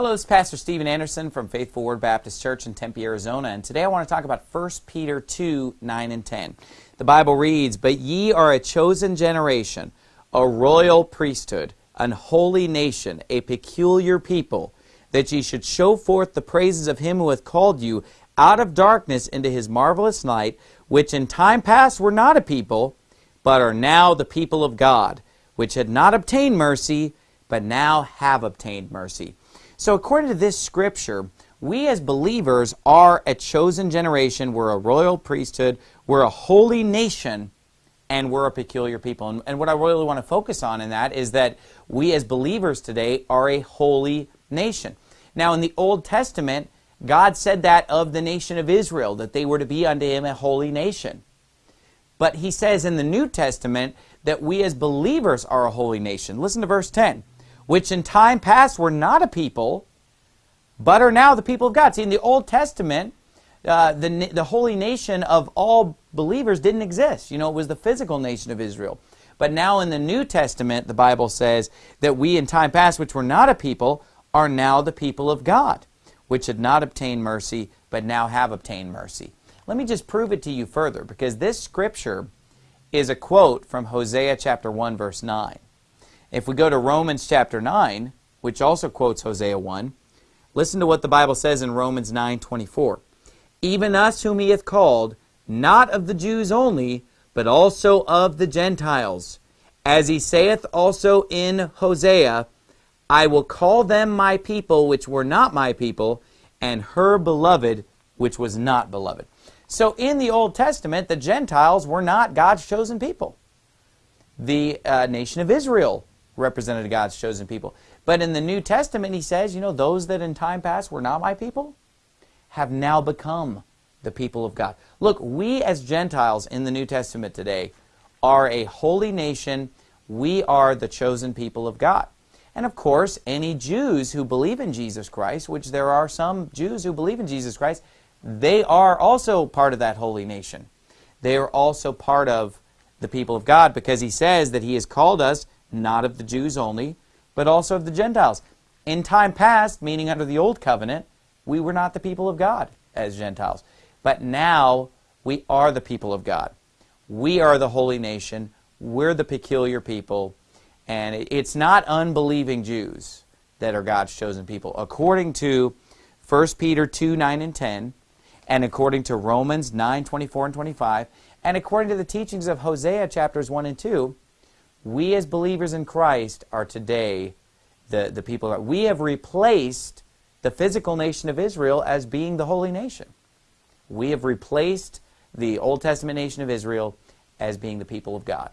Hello, it's Pastor Steven Anderson from Faithful Word Baptist Church in Tempe, Arizona, and today I want to talk about 1 Peter 2 9 and 10. The Bible reads, But ye are a chosen generation, a royal priesthood, an holy nation, a peculiar people, that ye should show forth the praises of him who hath called you out of darkness into his marvelous light, which in time past were not a people, but are now the people of God, which had not obtained mercy, but now have obtained mercy. So, according to this scripture, we as believers are a chosen generation, we're a royal priesthood, we're a holy nation, and we're a peculiar people. And, and, what I really want to focus on in that is that we as believers today are a holy nation. Now, in the Old Testament, God said that of the nation of Israel, that they were to be unto him a holy nation. But he says in the New Testament that we as believers are a holy nation. Listen to verse 10 which in time past were not a people, but are now the people of God. See, in the Old Testament, uh, the, the holy nation of all believers didn't exist. You know, it was the physical nation of Israel. But now in the New Testament, the Bible says that we in time past, which were not a people, are now the people of God, which had not obtained mercy, but now have obtained mercy. Let me just prove it to you further, because this scripture is a quote from Hosea chapter 1, verse 9. If we go to Romans chapter 9, which also quotes Hosea 1, listen to what the Bible says in Romans 9:24. Even us whom he hath called, not of the Jews only, but also of the Gentiles. As he saith also in Hosea, I will call them my people which were not my people, and her beloved which was not beloved. So in the Old Testament, the Gentiles were not God's chosen people. The uh, nation of Israel represented God's chosen people. But in the New Testament, he says, you know, those that in time past were not my people have now become the people of God. Look, we as Gentiles in the New Testament today are a holy nation. We are the chosen people of God. And of course, any Jews who believe in Jesus Christ, which there are some Jews who believe in Jesus Christ, they are also part of that holy nation. They are also part of the people of God because he says that he has called us not of the Jews only, but also of the Gentiles. In time past, meaning under the Old Covenant, we were not the people of God as Gentiles. But now we are the people of God. We are the holy nation. We're the peculiar people. And it's not unbelieving Jews that are God's chosen people. According to 1 Peter 2 9 and 10, and according to Romans 9 24 and 25, and according to the teachings of Hosea chapters 1 and 2, we as believers in Christ are today the, the people. That we have replaced the physical nation of Israel as being the holy nation. We have replaced the Old Testament nation of Israel as being the people of God.